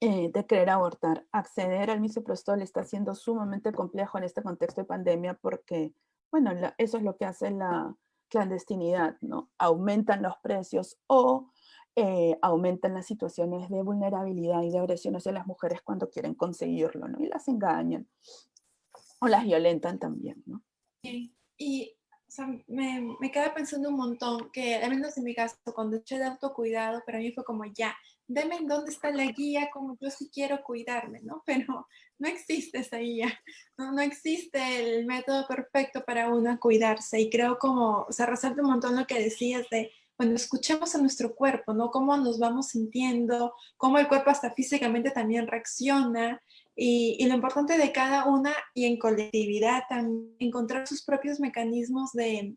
eh, de querer abortar. Acceder al misoprostol está siendo sumamente complejo en este contexto de pandemia porque bueno, eso es lo que hace la clandestinidad, ¿no? Aumentan los precios o eh, aumentan las situaciones de vulnerabilidad y de agresión hacia las mujeres cuando quieren conseguirlo, ¿no? Y las engañan o las violentan también, ¿no? Sí. Y me, me queda pensando un montón que, al menos en mi caso, cuando eché de autocuidado, para mí fue como ya, deme en dónde está la guía, como yo sí quiero cuidarme, ¿no? Pero no existe esa guía, no, no existe el método perfecto para uno cuidarse y creo como, o sea, resalta un montón lo que decías de, cuando escuchemos a nuestro cuerpo, ¿no? Cómo nos vamos sintiendo, cómo el cuerpo hasta físicamente también reacciona y, y lo importante de cada una y en colectividad también encontrar sus propios mecanismos de,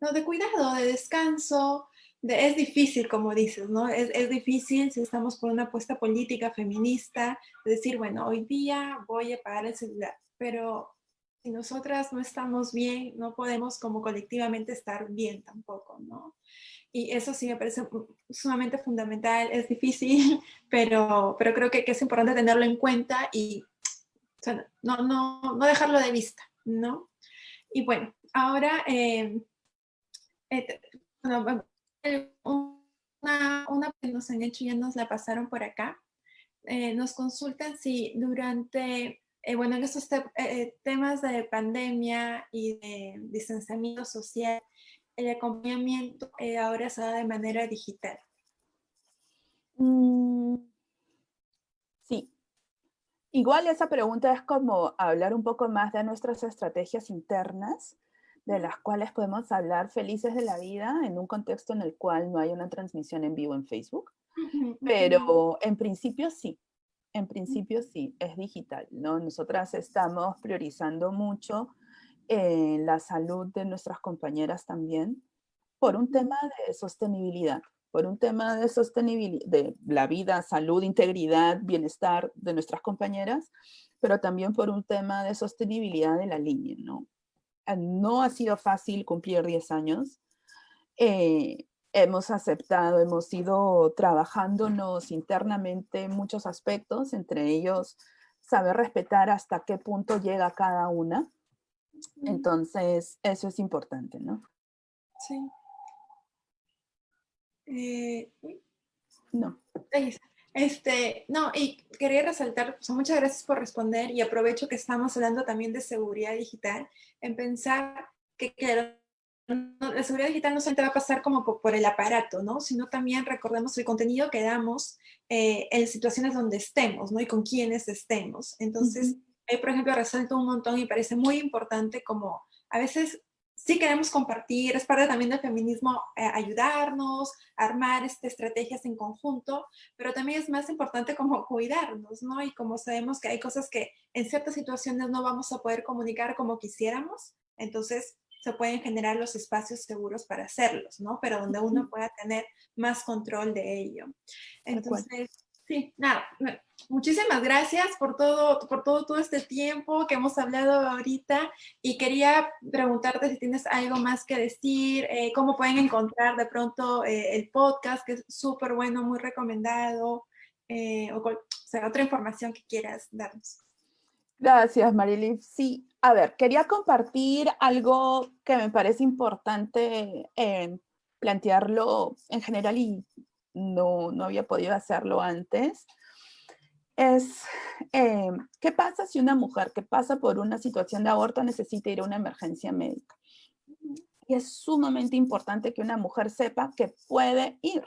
no, de cuidado, de descanso, es difícil, como dices, ¿no? Es, es, difícil si estamos por una apuesta política feminista, decir, bueno, hoy día voy a pagar el celular, pero si nosotras no estamos bien, no podemos como colectivamente estar bien tampoco, ¿no? Y eso sí me parece sumamente fundamental, es difícil, pero, pero creo que, que es importante tenerlo en cuenta y o sea, no, no, no dejarlo de vista, ¿no? Y bueno, ahora, eh, eh, bueno, una, que nos han hecho, ya nos la pasaron por acá. Eh, nos consultan si durante, eh, bueno, en estos eh, temas de pandemia y de distanciamiento social, el acompañamiento ahora se da de manera digital. Mm, sí. Igual esa pregunta es como hablar un poco más de nuestras estrategias internas de las cuales podemos hablar felices de la vida en un contexto en el cual no hay una transmisión en vivo en Facebook. Pero en principio sí, en principio sí, es digital, ¿no? Nosotras estamos priorizando mucho eh, la salud de nuestras compañeras también por un tema de sostenibilidad, por un tema de sostenibilidad, de la vida, salud, integridad, bienestar de nuestras compañeras, pero también por un tema de sostenibilidad de la línea, ¿no? No ha sido fácil cumplir 10 años. Eh, hemos aceptado, hemos ido trabajándonos internamente en muchos aspectos, entre ellos saber respetar hasta qué punto llega cada una. Entonces, eso es importante, ¿no? Sí. Eh, no. Este, no, y quería resaltar, muchas gracias por responder y aprovecho que estamos hablando también de seguridad digital, en pensar que, la seguridad digital no solamente va a pasar como por, el aparato, ¿no? Sino también recordemos el contenido que damos eh, en situaciones donde estemos, ¿no? Y con quienes estemos. Entonces, por ejemplo, resalto un montón y parece muy importante como a veces sí queremos compartir, es parte también del feminismo eh, ayudarnos, armar este, estrategias en conjunto, pero también es más importante como cuidarnos, ¿no? Y como sabemos que hay cosas que en ciertas situaciones no vamos a poder comunicar como quisiéramos, entonces se pueden generar los espacios seguros para hacerlos, ¿no? Pero donde uno pueda tener más control de ello. Entonces, Sí, nada, muchísimas gracias por todo, por todo, todo este tiempo que hemos hablado ahorita y quería preguntarte si tienes algo más que decir, eh, cómo pueden encontrar de pronto eh, el podcast, que es súper bueno, muy recomendado, eh, o, sea, otra información que quieras darnos. Gracias, Marilyn. Sí, a ver, quería compartir algo que me parece importante plantearlo en general y no, no había podido hacerlo antes, es eh, ¿qué pasa si una mujer que pasa por una situación de aborto necesita ir a una emergencia médica? Y es sumamente importante que una mujer sepa que puede ir.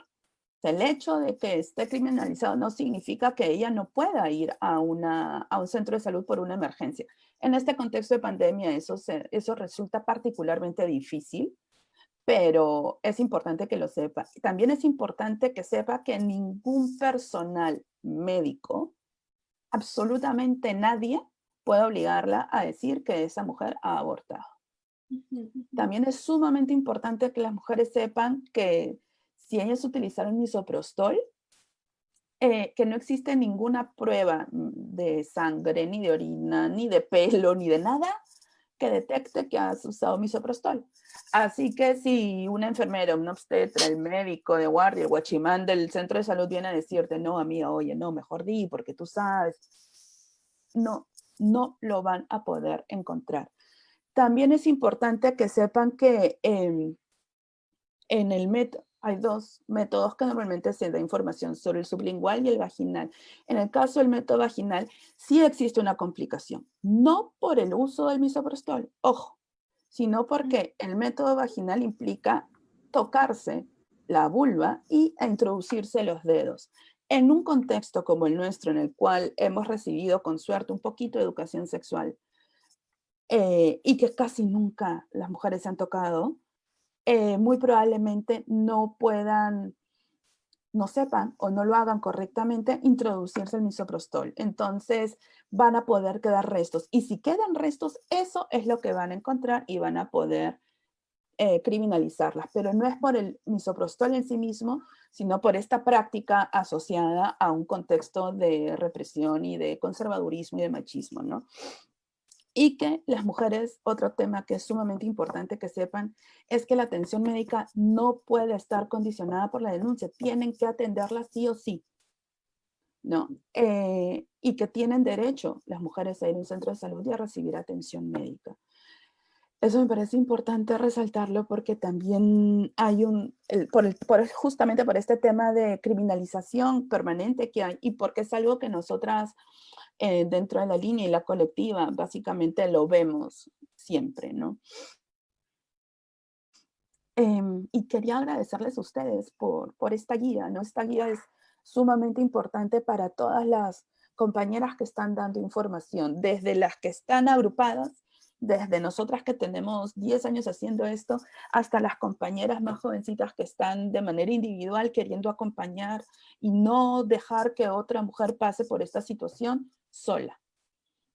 El hecho de que esté criminalizado no significa que ella no pueda ir a, una, a un centro de salud por una emergencia. En este contexto de pandemia eso, eso resulta particularmente difícil pero es importante que lo sepa. También es importante que sepa que ningún personal médico, absolutamente nadie, puede obligarla a decir que esa mujer ha abortado. También es sumamente importante que las mujeres sepan que si ellas utilizaron misoprostol, eh, que no existe ninguna prueba mm, de sangre, ni de orina, ni de pelo, ni de nada que detecte que has usado misoprostol. Así que si una enfermera, un obstetra, el médico de guardia, el guachimán del centro de salud viene a decirte, no, amiga, oye, no, mejor di, porque tú sabes. No, no lo van a poder encontrar. También es importante que sepan que en el método, hay dos métodos que normalmente se da información sobre el sublingual y el vaginal. En el caso del método vaginal, sí existe una complicación, no por el uso del misoprostol, ojo, sino porque el método vaginal implica tocarse la vulva y introducirse los dedos. En un contexto como el nuestro, en el cual hemos recibido con suerte un poquito de educación sexual, eh, y que casi nunca las mujeres se han tocado, eh, muy probablemente no puedan, no sepan o no lo hagan correctamente introducirse el misoprostol. Entonces van a poder quedar restos. Y si quedan restos, eso es lo que van a encontrar y van a poder eh, criminalizarlas. Pero no es por el misoprostol en sí mismo, sino por esta práctica asociada a un contexto de represión y de conservadurismo y de machismo, ¿no? Y que las mujeres, otro tema que es sumamente importante que sepan, es que la atención médica no puede estar condicionada por la denuncia, tienen que atenderla sí o sí. ¿no? Eh, y que tienen derecho las mujeres a ir a un centro de salud y a recibir atención médica. Eso me parece importante resaltarlo porque también hay un, por por, justamente por este tema de criminalización permanente que hay y porque es algo que nosotras eh, dentro de la línea y la colectiva, básicamente lo vemos siempre, ¿no? Em, y quería agradecerles a ustedes por, por esta guía, ¿no? Esta guía es sumamente importante para todas las compañeras que están dando información, desde las que están agrupadas, desde nosotras que tenemos 10 años haciendo esto, hasta las compañeras más jovencitas que están de manera individual queriendo acompañar y no dejar que otra mujer pase por esta situación sola.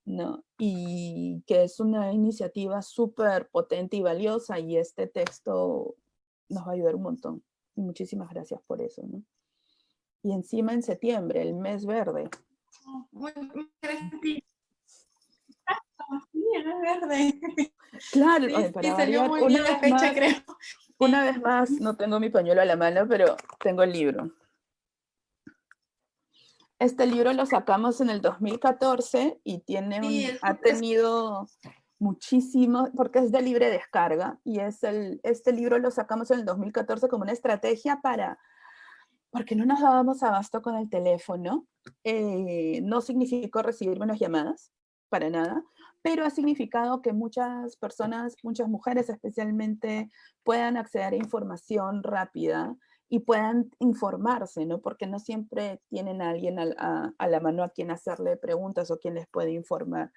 ¿no? Y que es una iniciativa súper potente y valiosa y este texto nos va a ayudar un montón. Y muchísimas gracias por eso. ¿no? Y encima en septiembre, el mes verde. Muy, Sí, verde. Claro, para una, vez fecha, más, creo. una vez más, no tengo mi pañuelo a la mano, pero tengo el libro. Este libro lo sacamos en el 2014 y tiene ha tenido muchísimo, porque es de libre descarga, y es el, este libro lo sacamos en el 2014 como una estrategia para porque no nos dábamos abasto con el teléfono. Eh, no significó recibir menos llamadas, para nada, pero ha significado que muchas personas, muchas mujeres especialmente, puedan acceder a información rápida y puedan informarse, ¿no? Porque no siempre tienen a alguien a, la mano a quien hacerle preguntas o quien les puede informar.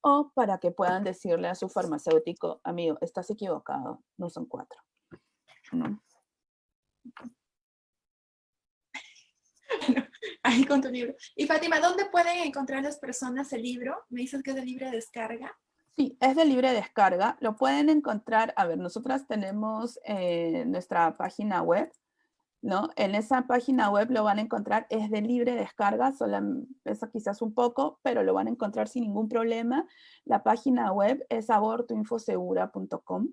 O para que puedan decirle a su farmacéutico, amigo, estás equivocado, no son cuatro. ¿no? ahí con tu libro. Y Fátima, ¿dónde pueden encontrar las personas el libro? Me dices que es de libre descarga. Sí, es de libre descarga. Lo pueden encontrar, a ver, nosotras tenemos eh, nuestra página web, ¿no? En esa página web lo van a encontrar, es de libre descarga, solo pesa quizás un poco, pero lo van a encontrar sin ningún problema. La página web es abortoinfosegura.com.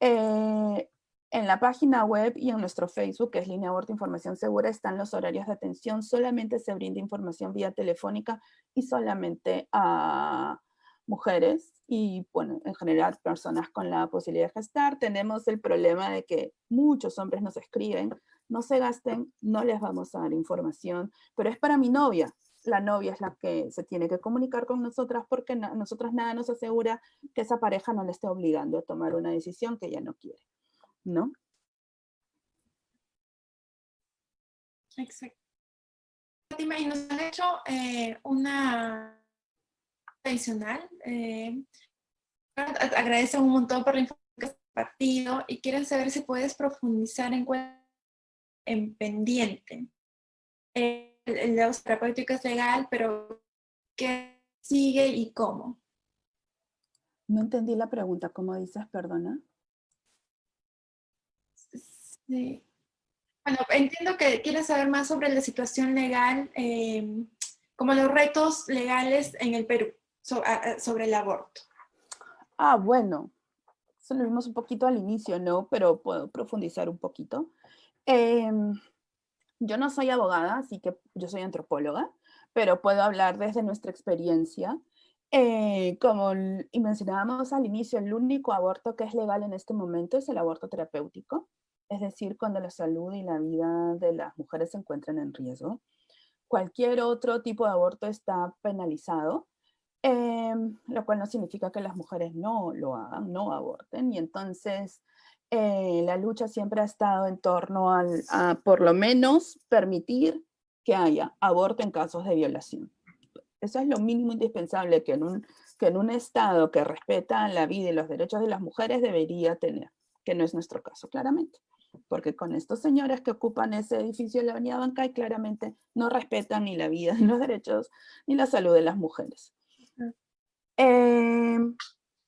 Eh, en la página web y en nuestro Facebook, que es Línea Aborto Información Segura, están los horarios de atención. Solamente se brinda información vía telefónica y solamente a mujeres y, bueno, en general personas con la posibilidad de gestar. Tenemos el problema de que muchos hombres nos escriben, no se gasten, no les vamos a dar información, pero es para mi novia. La novia es la que se tiene que comunicar con nosotras porque nosotros nada nos asegura que esa pareja no le esté obligando a tomar una decisión que ella no quiere. ¿No? Exacto. Fátima, y nos han hecho eh, una adicional. Eh, agradece un montón por la información que has compartido y quieren saber si puedes profundizar en, en pendiente. el, el de los terapéutico es legal, pero ¿qué sigue y cómo? No entendí la pregunta, ¿cómo dices? Perdona. Sí. Bueno, entiendo que quieres saber más sobre la situación legal, em, como los retos legales en el Perú sobre el aborto. Ah, bueno, eso lo vimos un poquito al inicio, ¿no? Pero puedo profundizar un poquito. Em, yo no soy abogada, así que yo soy antropóloga, pero puedo hablar desde nuestra experiencia. Eh, como mencionábamos al inicio, el único aborto que es legal en este momento es el aborto terapéutico es decir, cuando la salud y la vida de las mujeres se encuentran en riesgo. Cualquier otro tipo de aborto está penalizado, em, lo cual no significa que las mujeres no lo hagan, no aborten, y entonces eh, la lucha siempre ha estado en torno al, a por lo menos permitir que haya aborto en casos de violación. Eso es lo mínimo indispensable que en un, que en un Estado que respeta la vida y los derechos de las mujeres debería tener, que no es nuestro caso, claramente porque con estos señores que ocupan ese edificio de la avenida Bancay claramente no respetan ni la vida, ni los derechos, ni la salud de las mujeres. Em,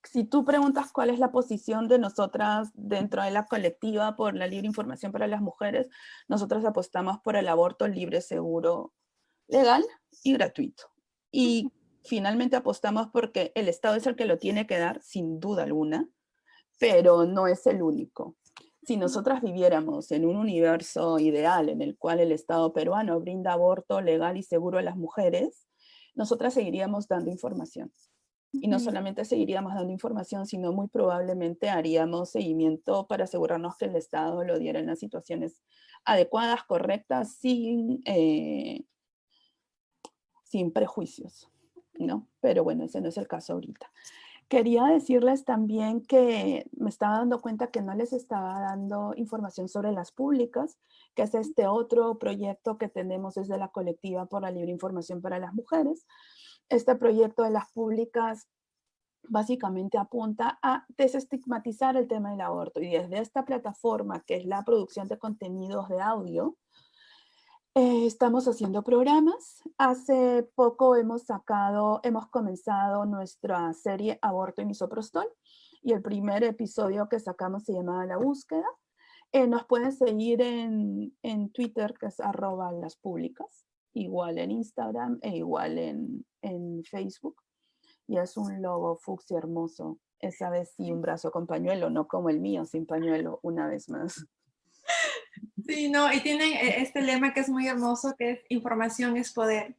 si tú preguntas cuál es la posición de nosotras dentro de la colectiva por la libre información para las mujeres, nosotros apostamos por el aborto libre, seguro, legal y gratuito. Y finalmente apostamos porque el Estado es el que lo tiene que dar, sin duda alguna, pero no es el único. Si nosotras viviéramos en un universo ideal en el cual el Estado peruano brinda aborto legal y seguro a las mujeres, nosotras seguiríamos dando información. Y no solamente seguiríamos dando información, sino muy probablemente haríamos seguimiento para asegurarnos que el Estado lo diera en las situaciones adecuadas, correctas, sin, eh, sin prejuicios. ¿no? Pero bueno, ese no es el caso ahorita. Quería decirles también que me estaba dando cuenta que no les estaba dando información sobre las públicas, que es este otro proyecto que tenemos desde la colectiva por la libre información para las mujeres. Este proyecto de las públicas básicamente apunta a desestigmatizar el tema del aborto y desde esta plataforma que es la producción de contenidos de audio, eh, estamos haciendo programas. Hace poco hemos sacado, hemos comenzado nuestra serie Aborto y Misoprostol y el primer episodio que sacamos se llamaba La Búsqueda. Eh, nos pueden seguir en, en, Twitter, que es arroba las públicas, igual en Instagram e igual en, en Facebook. Y es un logo fucsia hermoso. Esa vez sí un brazo con pañuelo, no como el mío sin pañuelo, una vez más. Sí, no, y tienen eh, este lema que es muy hermoso, que es información es poder.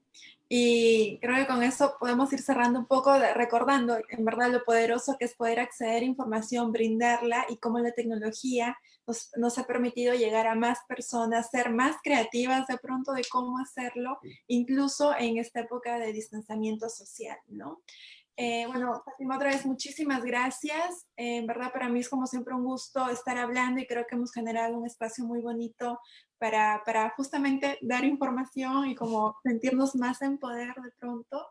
Y creo que con eso podemos ir cerrando un poco, recordando en verdad lo poderoso que es poder acceder a información, brindarla y cómo la tecnología nos, nos, ha permitido llegar a más personas, ser más creativas de pronto de cómo hacerlo, incluso en esta época de distanciamiento social, ¿no? Eh, bueno, Fátima, otra vez muchísimas gracias. Eh, en verdad para mí es como siempre un gusto estar hablando y creo que hemos generado un espacio muy bonito para, para justamente dar información y como sentirnos más en poder de pronto.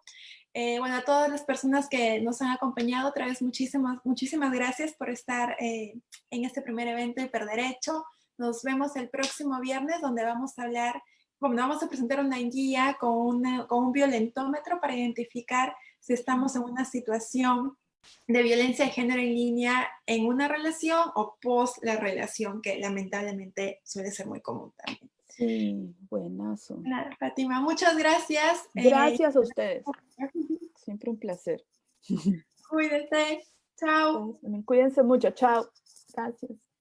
Eh, bueno, a todas las personas que nos han acompañado, otra vez muchísimas, muchísimas gracias por estar en este primer evento de Hiperderecho. Nos vemos el próximo viernes donde vamos a hablar, bueno, vamos a presentar una guía con, con un violentómetro para identificar si estamos en una situación de violencia de género en línea en una relación o post la relación, que lamentablemente suele ser muy común también. Sí, buenazo. Claro, Fátima, muchas gracias. Eh, gracias a ustedes. Siempre un placer. Cuídense. Chao. Cuídense mucho. Chao. Gracias.